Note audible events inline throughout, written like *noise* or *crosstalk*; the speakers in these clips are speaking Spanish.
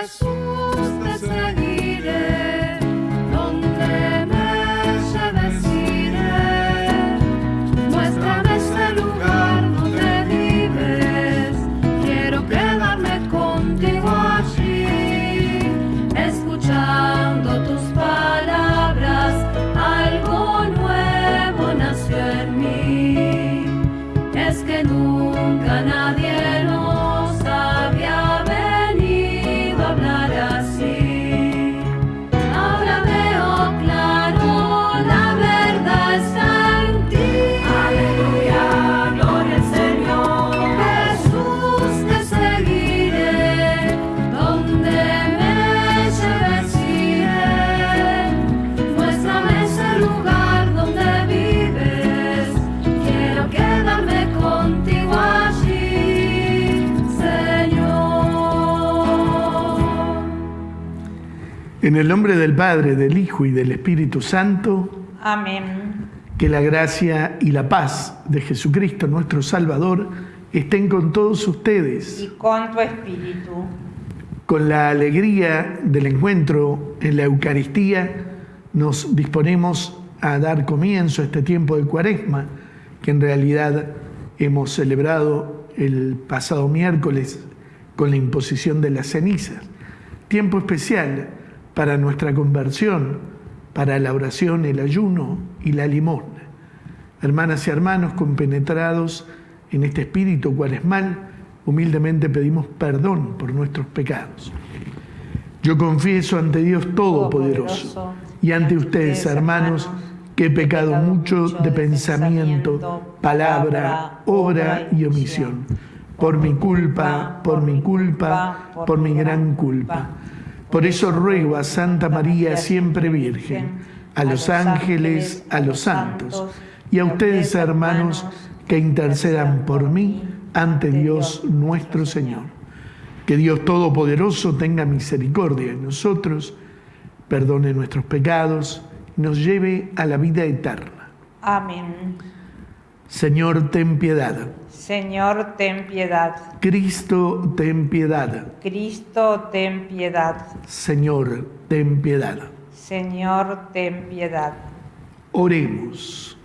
Jesus. En el nombre del Padre, del Hijo y del Espíritu Santo. Amén. Que la gracia y la paz de Jesucristo, nuestro Salvador, estén con todos ustedes. Y con tu espíritu. Con la alegría del encuentro en la Eucaristía, nos disponemos a dar comienzo a este tiempo de Cuaresma, que en realidad hemos celebrado el pasado miércoles con la imposición de las cenizas. Tiempo especial para nuestra conversión, para la oración, el ayuno y la limosna. Hermanas y hermanos compenetrados en este espíritu cuaresmal, humildemente pedimos perdón por nuestros pecados. Yo confieso ante Dios Todopoderoso y ante ustedes, hermanos, que he pecado mucho de pensamiento, palabra, obra y omisión. Por mi culpa, por mi culpa, por mi gran culpa. Por eso ruego a Santa María, siempre Virgen, a los ángeles, a los santos y a ustedes, hermanos, que intercedan por mí ante Dios nuestro Señor. Que Dios Todopoderoso tenga misericordia de nosotros, perdone nuestros pecados y nos lleve a la vida eterna. Amén. Señor, ten piedad. Señor, ten piedad. Cristo, ten piedad. Cristo, ten piedad. Señor, ten piedad. Señor, ten piedad. Oremos.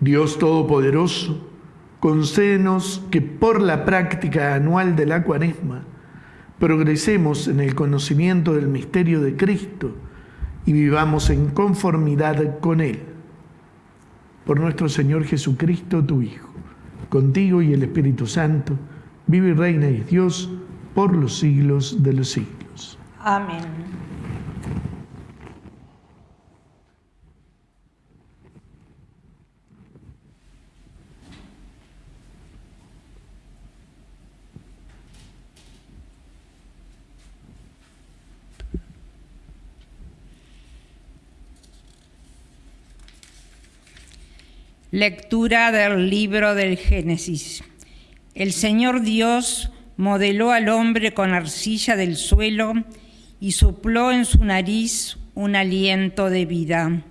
Dios Todopoderoso, concédenos que por la práctica anual de la cuaresma progresemos en el conocimiento del misterio de Cristo y vivamos en conformidad con Él por nuestro Señor Jesucristo, tu Hijo. Contigo y el Espíritu Santo, vive y reina y Dios por los siglos de los siglos. Amén. Lectura del libro del Génesis. El Señor Dios modeló al hombre con arcilla del suelo y sopló en su nariz un aliento de vida.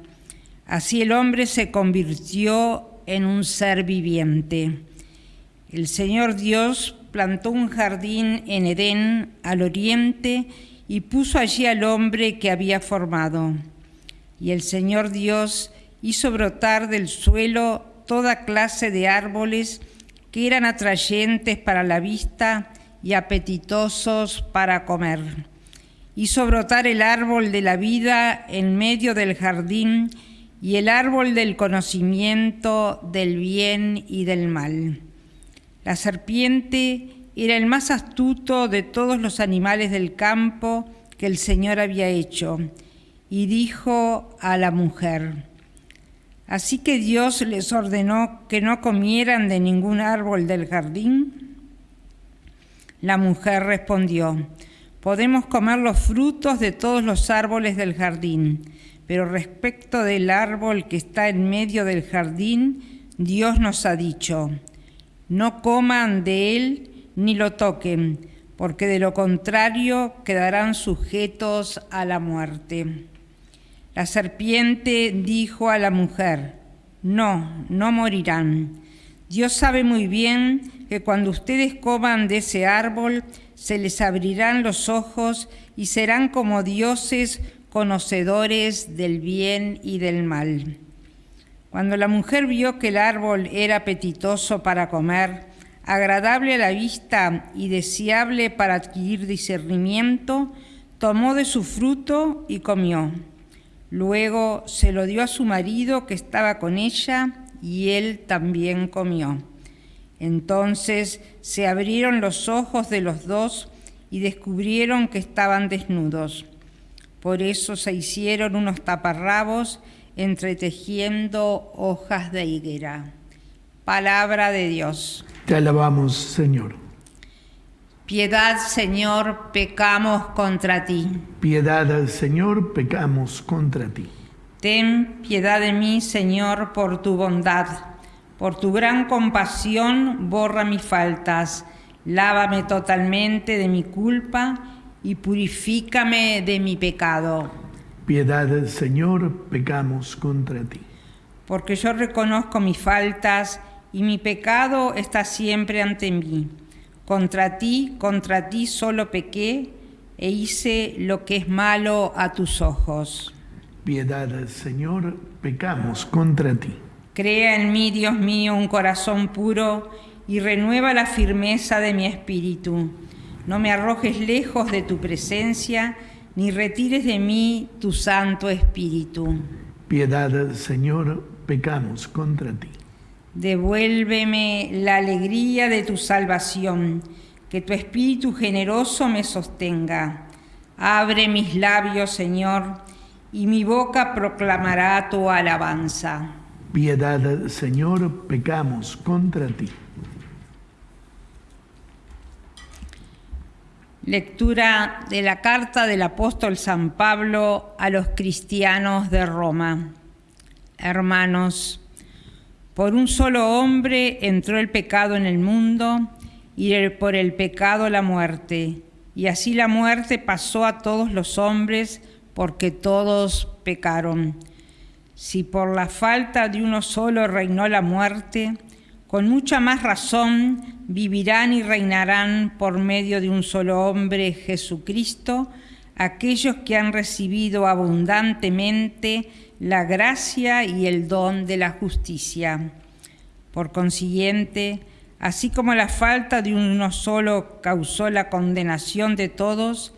Así el hombre se convirtió en un ser viviente. El Señor Dios plantó un jardín en Edén al oriente y puso allí al hombre que había formado. Y el Señor Dios hizo brotar del suelo toda clase de árboles que eran atrayentes para la vista y apetitosos para comer. Hizo brotar el árbol de la vida en medio del jardín y el árbol del conocimiento del bien y del mal. La serpiente era el más astuto de todos los animales del campo que el Señor había hecho, y dijo a la mujer, Así que Dios les ordenó que no comieran de ningún árbol del jardín. La mujer respondió, podemos comer los frutos de todos los árboles del jardín, pero respecto del árbol que está en medio del jardín, Dios nos ha dicho, no coman de él ni lo toquen, porque de lo contrario quedarán sujetos a la muerte. La serpiente dijo a la mujer, no, no morirán. Dios sabe muy bien que cuando ustedes coman de ese árbol, se les abrirán los ojos y serán como dioses conocedores del bien y del mal. Cuando la mujer vio que el árbol era apetitoso para comer, agradable a la vista y deseable para adquirir discernimiento, tomó de su fruto y comió. Luego se lo dio a su marido que estaba con ella y él también comió. Entonces se abrieron los ojos de los dos y descubrieron que estaban desnudos. Por eso se hicieron unos taparrabos entretejiendo hojas de higuera. Palabra de Dios. Te alabamos, Señor. Piedad, Señor, pecamos contra ti. Piedad, Señor, pecamos contra ti. Ten piedad de mí, Señor, por tu bondad. Por tu gran compasión, borra mis faltas. Lávame totalmente de mi culpa y purifícame de mi pecado. Piedad, Señor, pecamos contra ti. Porque yo reconozco mis faltas y mi pecado está siempre ante mí. Contra ti, contra ti solo pequé e hice lo que es malo a tus ojos. Piedad, Señor, pecamos contra ti. Crea en mí, Dios mío, un corazón puro y renueva la firmeza de mi espíritu. No me arrojes lejos de tu presencia, ni retires de mí tu Santo Espíritu. Piedad, Señor, pecamos contra ti. Devuélveme la alegría de tu salvación, que tu Espíritu generoso me sostenga. Abre mis labios, Señor, y mi boca proclamará tu alabanza. Piedad, Señor, pecamos contra ti. Lectura de la carta del apóstol San Pablo a los cristianos de Roma. Hermanos, por un solo hombre entró el pecado en el mundo y por el pecado la muerte. Y así la muerte pasó a todos los hombres porque todos pecaron. Si por la falta de uno solo reinó la muerte, con mucha más razón vivirán y reinarán por medio de un solo hombre, Jesucristo, aquellos que han recibido abundantemente la gracia y el don de la justicia. Por consiguiente, así como la falta de uno solo causó la condenación de todos,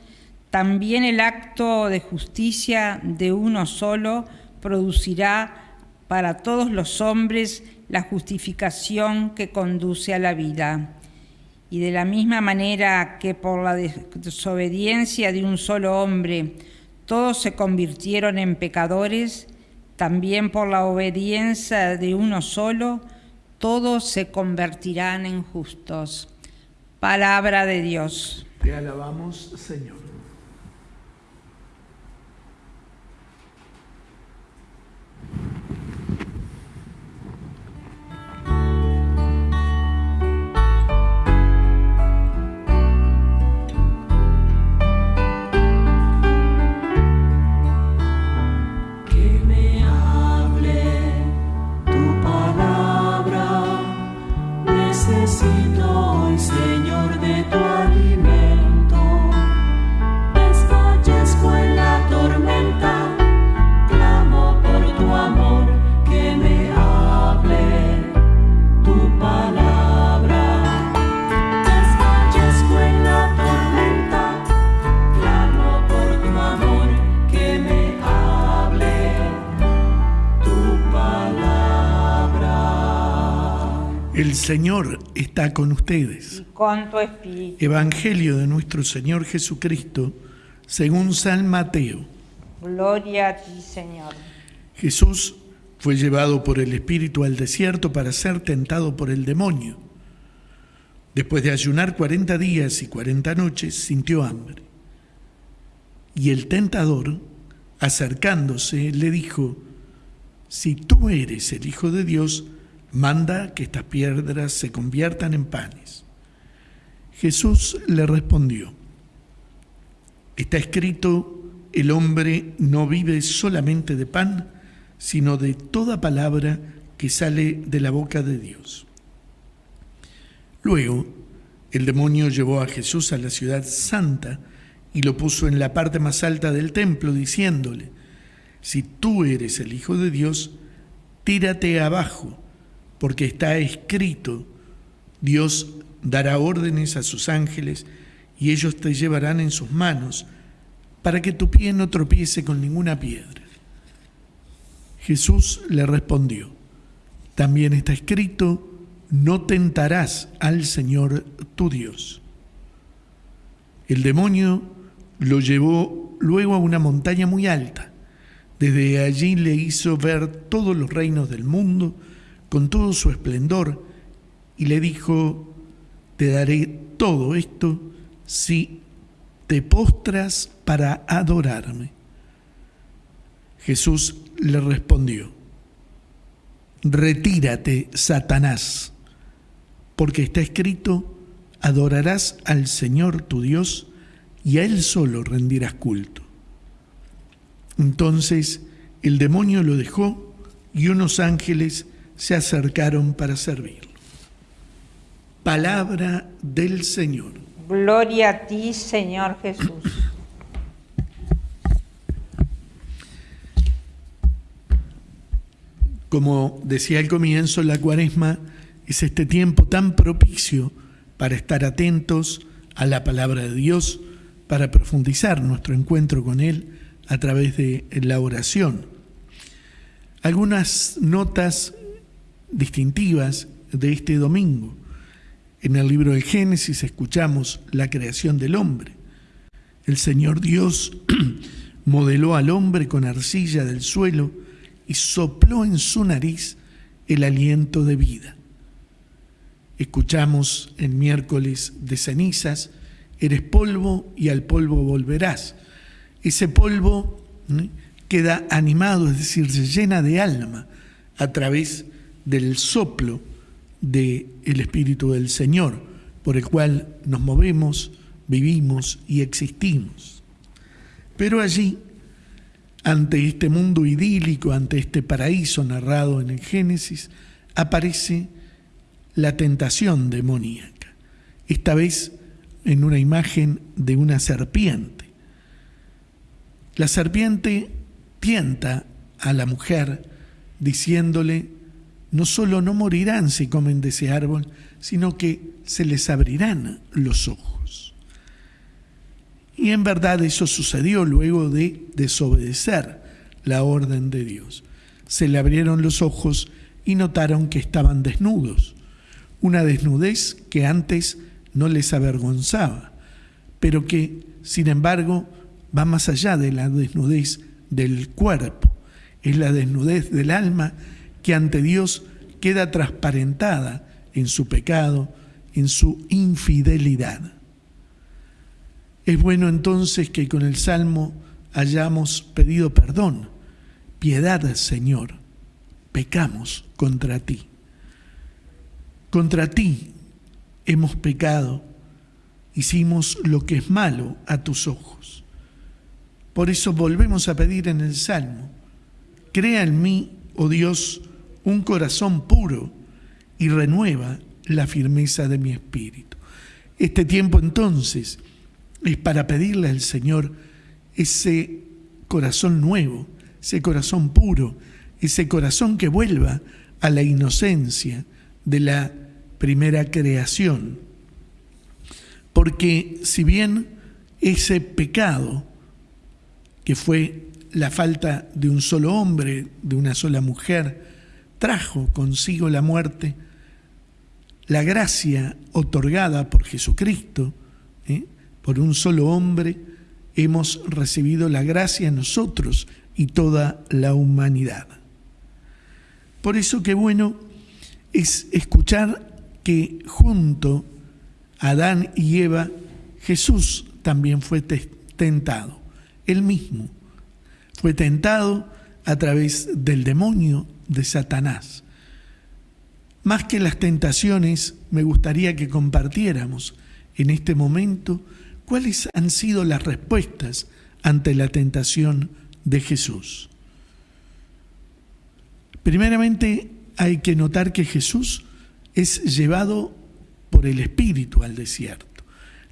también el acto de justicia de uno solo producirá para todos los hombres la justificación que conduce a la vida. Y de la misma manera que por la desobediencia de un solo hombre todos se convirtieron en pecadores, también por la obediencia de uno solo, todos se convertirán en justos. Palabra de Dios. Te alabamos, Señor. Señor está con ustedes. con tu espíritu. Evangelio de nuestro Señor Jesucristo, según San Mateo. Gloria a ti, Señor. Jesús fue llevado por el Espíritu al desierto para ser tentado por el demonio. Después de ayunar cuarenta días y cuarenta noches, sintió hambre. Y el tentador, acercándose, le dijo, si tú eres el Hijo de Dios, manda que estas piedras se conviertan en panes. Jesús le respondió, está escrito, el hombre no vive solamente de pan, sino de toda palabra que sale de la boca de Dios. Luego, el demonio llevó a Jesús a la ciudad santa y lo puso en la parte más alta del templo, diciéndole, si tú eres el Hijo de Dios, tírate abajo, porque está escrito, Dios dará órdenes a sus ángeles y ellos te llevarán en sus manos para que tu pie no tropiece con ninguna piedra. Jesús le respondió, también está escrito, no tentarás al Señor tu Dios. El demonio lo llevó luego a una montaña muy alta. Desde allí le hizo ver todos los reinos del mundo con todo su esplendor y le dijo, te daré todo esto si te postras para adorarme. Jesús le respondió, retírate, Satanás, porque está escrito, adorarás al Señor tu Dios y a Él solo rendirás culto. Entonces el demonio lo dejó y unos ángeles se acercaron para servirlo. Palabra del Señor. Gloria a ti, Señor Jesús. Como decía al comienzo, la cuaresma es este tiempo tan propicio para estar atentos a la palabra de Dios, para profundizar nuestro encuentro con Él a través de la oración. Algunas notas distintivas de este domingo. En el libro de Génesis escuchamos la creación del hombre. El Señor Dios *clears throat* modeló al hombre con arcilla del suelo y sopló en su nariz el aliento de vida. Escuchamos en miércoles de cenizas, eres polvo y al polvo volverás. Ese polvo queda animado, es decir, se llena de alma a través del soplo del Espíritu del Señor, por el cual nos movemos, vivimos y existimos. Pero allí, ante este mundo idílico, ante este paraíso narrado en el Génesis, aparece la tentación demoníaca, esta vez en una imagen de una serpiente. La serpiente tienta a la mujer diciéndole, no solo no morirán si comen de ese árbol, sino que se les abrirán los ojos. Y en verdad eso sucedió luego de desobedecer la orden de Dios. Se le abrieron los ojos y notaron que estaban desnudos, una desnudez que antes no les avergonzaba, pero que, sin embargo, va más allá de la desnudez del cuerpo, es la desnudez del alma que ante Dios queda transparentada en su pecado, en su infidelidad. Es bueno entonces que con el Salmo hayamos pedido perdón. Piedad, Señor, pecamos contra ti. Contra ti hemos pecado, hicimos lo que es malo a tus ojos. Por eso volvemos a pedir en el Salmo, crea en mí, oh Dios, un corazón puro y renueva la firmeza de mi espíritu. Este tiempo entonces es para pedirle al Señor ese corazón nuevo, ese corazón puro, ese corazón que vuelva a la inocencia de la primera creación. Porque si bien ese pecado, que fue la falta de un solo hombre, de una sola mujer, trajo consigo la muerte, la gracia otorgada por Jesucristo, ¿eh? por un solo hombre, hemos recibido la gracia nosotros y toda la humanidad. Por eso que bueno es escuchar que junto a Adán y Eva, Jesús también fue tentado, él mismo fue tentado a través del demonio de Satanás. Más que las tentaciones, me gustaría que compartiéramos en este momento cuáles han sido las respuestas ante la tentación de Jesús. Primeramente, hay que notar que Jesús es llevado por el Espíritu al desierto.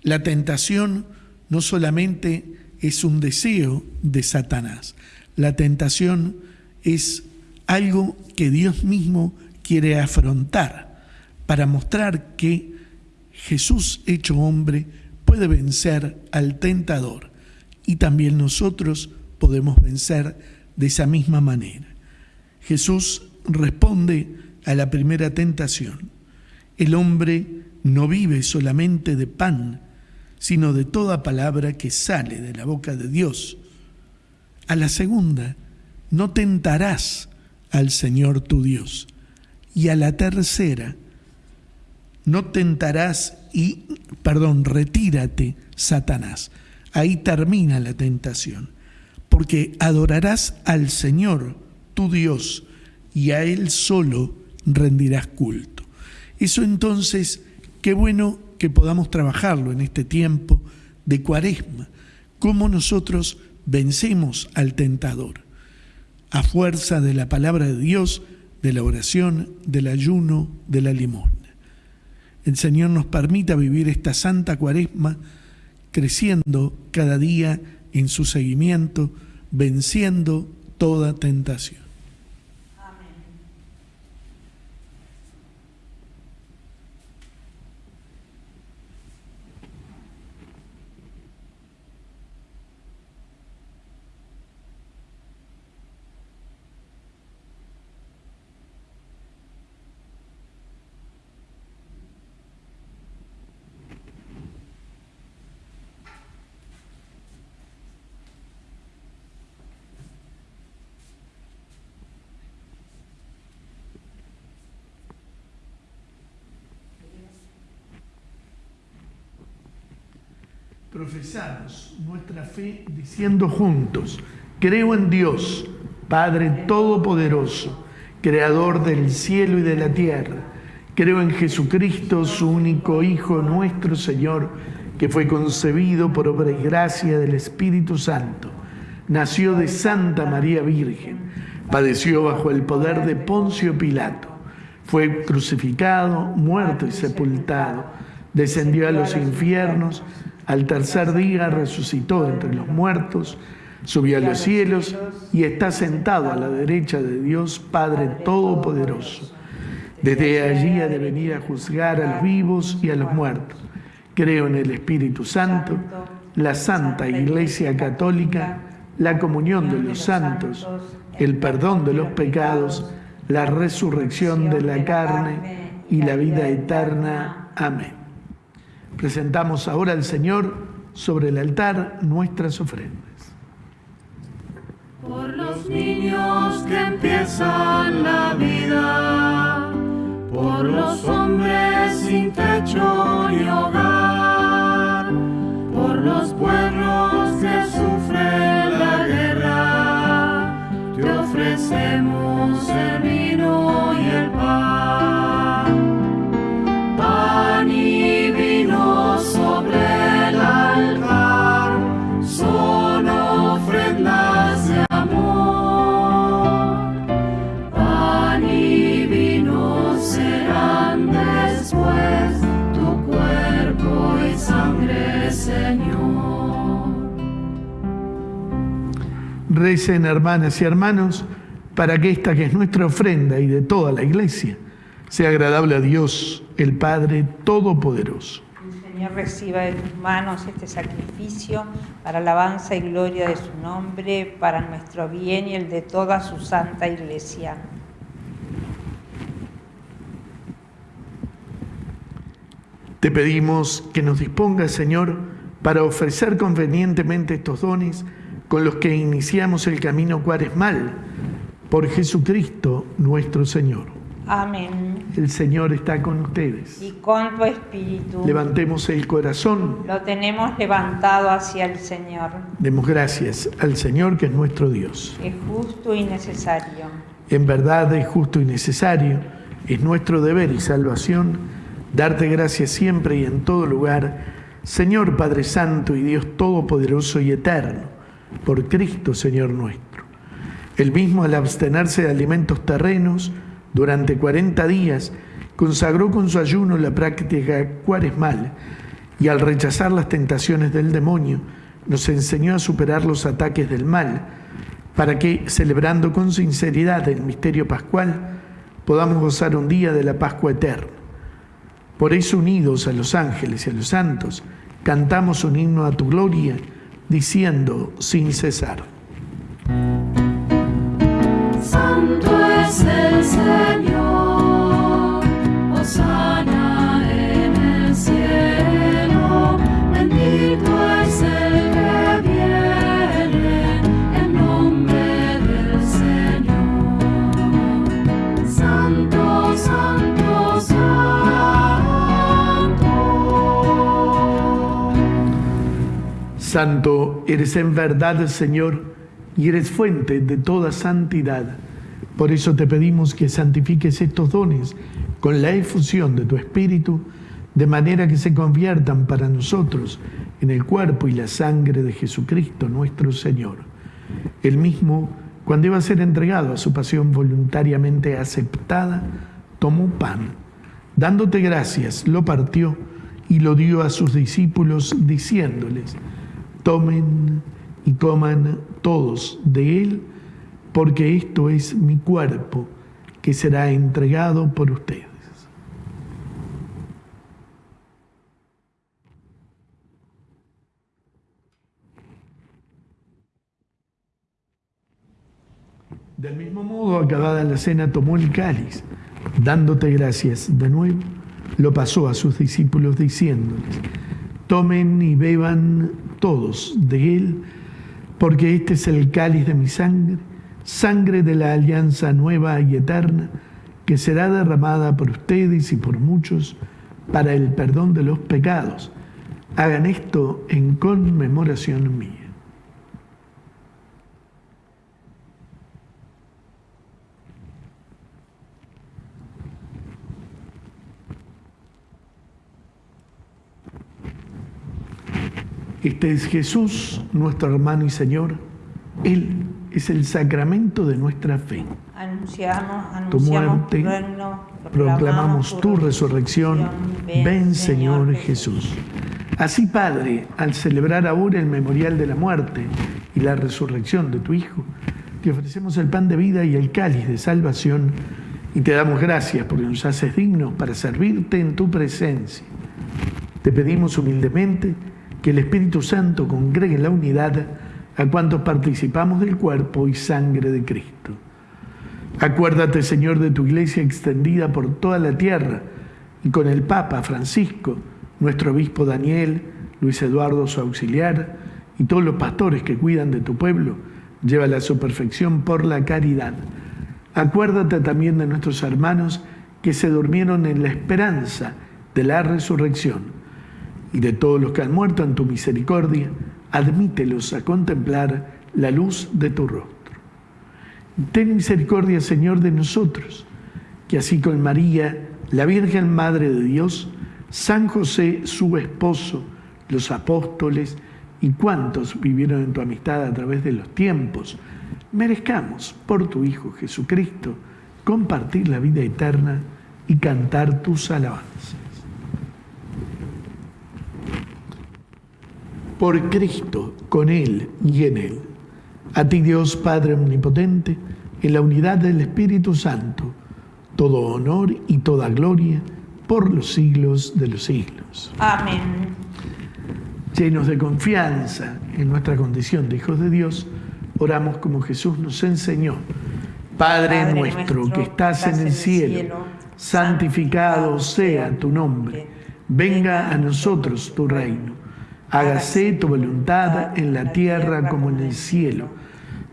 La tentación no solamente es un deseo de Satanás, la tentación es algo que Dios mismo quiere afrontar para mostrar que Jesús hecho hombre puede vencer al tentador y también nosotros podemos vencer de esa misma manera. Jesús responde a la primera tentación. El hombre no vive solamente de pan, sino de toda palabra que sale de la boca de Dios. A la segunda, no tentarás al Señor tu Dios. Y a la tercera, no tentarás y, perdón, retírate, Satanás. Ahí termina la tentación, porque adorarás al Señor, tu Dios, y a Él solo rendirás culto. Eso entonces, qué bueno que podamos trabajarlo en este tiempo de cuaresma, cómo nosotros vencemos al tentador a fuerza de la palabra de Dios, de la oración, del ayuno, de la limosna. El Señor nos permita vivir esta santa cuaresma creciendo cada día en su seguimiento, venciendo toda tentación. Profesamos nuestra fe diciendo juntos, creo en Dios, Padre Todopoderoso, Creador del cielo y de la tierra. Creo en Jesucristo, su único Hijo, nuestro Señor, que fue concebido por obra y gracia del Espíritu Santo. Nació de Santa María Virgen, padeció bajo el poder de Poncio Pilato, fue crucificado, muerto y sepultado, descendió a los infiernos, al tercer día resucitó entre los muertos, subió a los cielos y está sentado a la derecha de Dios Padre Todopoderoso. Desde allí ha de venir a juzgar a los vivos y a los muertos. Creo en el Espíritu Santo, la Santa Iglesia Católica, la comunión de los santos, el perdón de los pecados, la resurrección de la carne y la vida eterna. Amén. Presentamos ahora al Señor sobre el altar nuestras ofrendas. Por los niños que empiezan la vida, por los hombres sin techo ni hogar, por los pueblos que sufren la guerra, te ofrecemos el vino y el. Pan Recen, hermanas y hermanos, para que esta que es nuestra ofrenda y de toda la iglesia sea agradable a Dios, el Padre Todopoderoso. El Señor reciba de tus manos este sacrificio para alabanza y gloria de su nombre, para nuestro bien y el de toda su santa iglesia. Te pedimos que nos dispongas, Señor, para ofrecer convenientemente estos dones con los que iniciamos el camino cuaresmal por Jesucristo nuestro Señor. Amén. El Señor está con ustedes. Y con tu espíritu Levantemos el corazón, lo tenemos levantado hacia el Señor, demos gracias al Señor que es nuestro Dios. es justo y necesario. En verdad es justo y necesario, es nuestro deber y salvación darte gracias siempre y en todo lugar, Señor Padre Santo y Dios Todopoderoso y Eterno, por Cristo Señor nuestro. El mismo al abstenerse de alimentos terrenos durante 40 días consagró con su ayuno la práctica cuaresmal y al rechazar las tentaciones del demonio, nos enseñó a superar los ataques del mal, para que, celebrando con sinceridad el misterio pascual, podamos gozar un día de la Pascua eterna. Por eso, unidos a los ángeles y a los santos, cantamos un himno a tu gloria, diciendo sin cesar. Santo es el Señor, Santo eres en verdad, Señor, y eres fuente de toda santidad. Por eso te pedimos que santifiques estos dones con la efusión de tu Espíritu, de manera que se conviertan para nosotros en el cuerpo y la sangre de Jesucristo nuestro Señor. El mismo, cuando iba a ser entregado a su pasión voluntariamente aceptada, tomó pan, dándote gracias, lo partió y lo dio a sus discípulos, diciéndoles, tomen y coman todos de él, porque esto es mi cuerpo que será entregado por ustedes. Del mismo modo, acabada la cena, tomó el cáliz, dándote gracias de nuevo, lo pasó a sus discípulos diciéndoles, tomen y beban todos de él, porque este es el cáliz de mi sangre, sangre de la alianza nueva y eterna, que será derramada por ustedes y por muchos para el perdón de los pecados. Hagan esto en conmemoración mía. Este es Jesús, nuestro hermano y Señor. Él es el sacramento de nuestra fe. Anunciamos, Tu anunciamos muerte, tu reino, proclamamos tu resurrección. Ven, Señor Jesús. Así, Padre, al celebrar ahora el memorial de la muerte y la resurrección de tu Hijo, te ofrecemos el pan de vida y el cáliz de salvación y te damos gracias porque nos haces dignos para servirte en tu presencia. Te pedimos humildemente que el Espíritu Santo congregue en la unidad a cuantos participamos del cuerpo y sangre de Cristo. Acuérdate, Señor, de tu iglesia extendida por toda la tierra y con el Papa Francisco, nuestro obispo Daniel, Luis Eduardo, su auxiliar, y todos los pastores que cuidan de tu pueblo, llévala a su perfección por la caridad. Acuérdate también de nuestros hermanos que se durmieron en la esperanza de la resurrección y de todos los que han muerto en tu misericordia, admítelos a contemplar la luz de tu rostro. Ten misericordia, Señor, de nosotros, que así con María, la Virgen Madre de Dios, San José, su esposo, los apóstoles y cuantos vivieron en tu amistad a través de los tiempos, merezcamos por tu Hijo Jesucristo compartir la vida eterna y cantar tus alabanzas. Por Cristo, con Él y en Él. A ti Dios Padre Omnipotente, en la unidad del Espíritu Santo, todo honor y toda gloria por los siglos de los siglos. Amén. Llenos de confianza en nuestra condición de hijos de Dios, oramos como Jesús nos enseñó. Padre, Padre nuestro, nuestro, que estás en el cielo, santificado sea tu nombre. Venga a nosotros tu reino. Hágase tu voluntad en la tierra como en el cielo.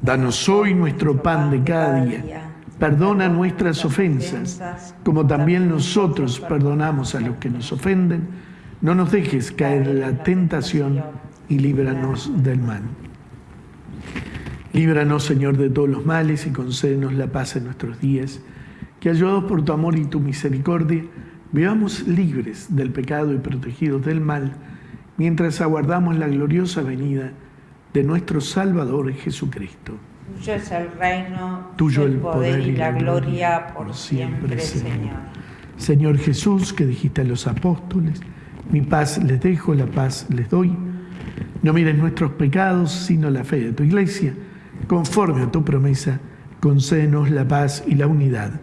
Danos hoy nuestro pan de cada día. Perdona nuestras ofensas, como también nosotros perdonamos a los que nos ofenden. No nos dejes caer en la tentación y líbranos del mal. Líbranos, Señor, de todos los males y concédenos la paz en nuestros días. Que ayudados por tu amor y tu misericordia, vivamos libres del pecado y protegidos del mal, mientras aguardamos la gloriosa venida de nuestro Salvador Jesucristo. Tuyo es el reino, Tuyo el poder y la gloria por siempre, Señor. Señor Jesús, que dijiste a los apóstoles, mi paz les dejo, la paz les doy. No mires nuestros pecados, sino la fe de tu iglesia. Conforme a tu promesa, concédenos la paz y la unidad.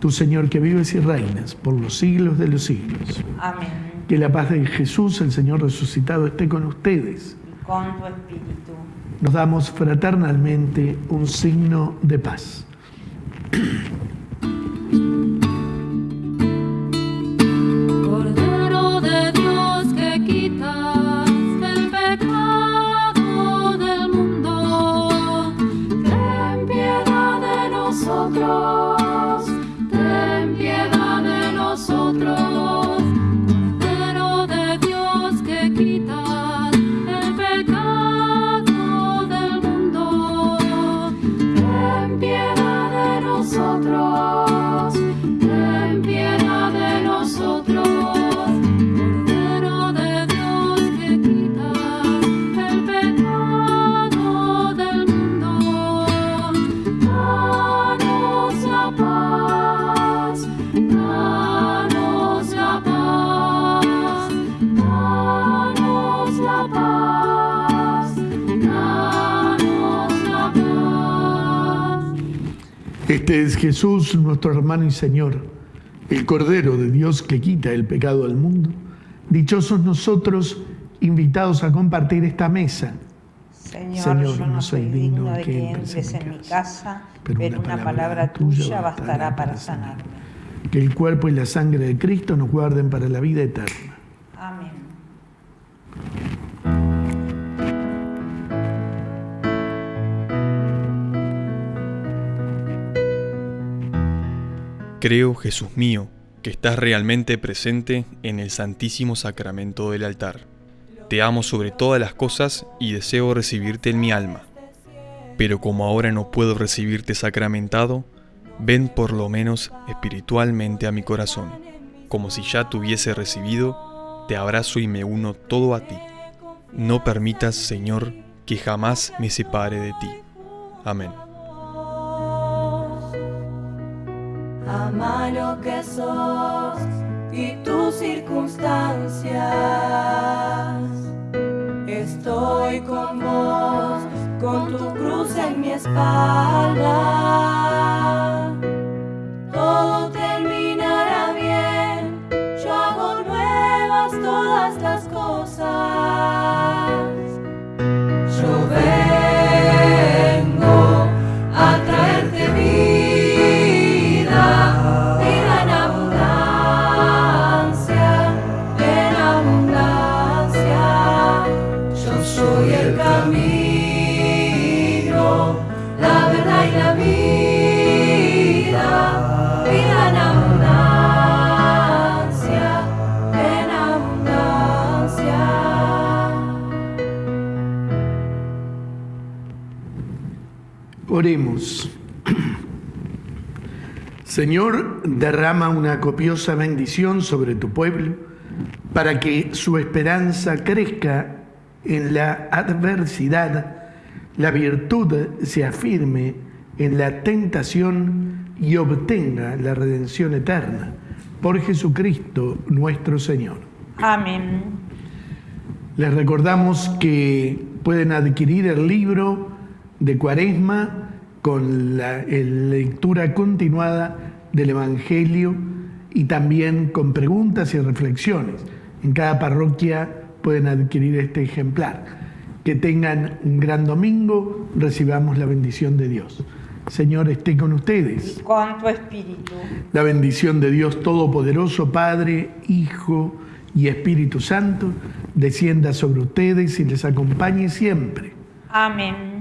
Tu Señor que vives y reinas por los siglos de los siglos. Amén. Que la paz de Jesús, el Señor resucitado, esté con ustedes. Y con tu espíritu. Nos damos fraternalmente un signo de paz. Este es Jesús, nuestro hermano y Señor, el Cordero de Dios que quita el pecado del mundo. Dichosos nosotros, invitados a compartir esta mesa. Señor, Señor, yo no soy digno de que entres en mi casa, pero una palabra tuya bastará para sanarme. Que el cuerpo y la sangre de Cristo nos guarden para la vida eterna. Amén. Creo, Jesús mío, que estás realmente presente en el Santísimo Sacramento del altar. Te amo sobre todas las cosas y deseo recibirte en mi alma. Pero como ahora no puedo recibirte sacramentado, ven por lo menos espiritualmente a mi corazón. Como si ya te hubiese recibido, te abrazo y me uno todo a ti. No permitas, Señor, que jamás me separe de ti. Amén. Ama lo que sos y tus circunstancias. Estoy con vos, con tu cruz en mi espalda. Señor, derrama una copiosa bendición sobre tu pueblo para que su esperanza crezca en la adversidad, la virtud se afirme en la tentación y obtenga la redención eterna. Por Jesucristo nuestro Señor. Amén. Les recordamos que pueden adquirir el libro de Cuaresma con la lectura continuada del Evangelio y también con preguntas y reflexiones. En cada parroquia pueden adquirir este ejemplar. Que tengan un gran domingo, recibamos la bendición de Dios. Señor, esté con ustedes. Y con tu espíritu. La bendición de Dios Todopoderoso, Padre, Hijo y Espíritu Santo, descienda sobre ustedes y les acompañe siempre. Amén.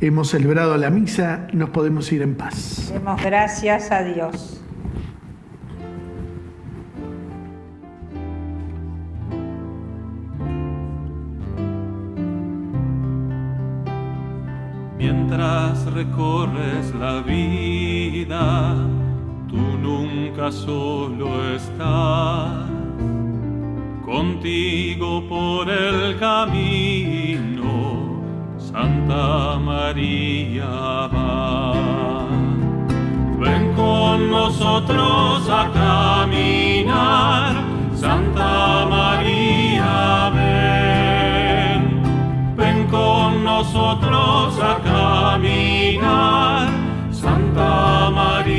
Hemos celebrado la misa, nos podemos ir en paz. Demos gracias a Dios. Mientras recorres la vida, tú nunca solo estás. Contigo por el camino, Santa María va. Ven con nosotros a caminar, Santa María ven. Ven con nosotros a caminar, Santa María.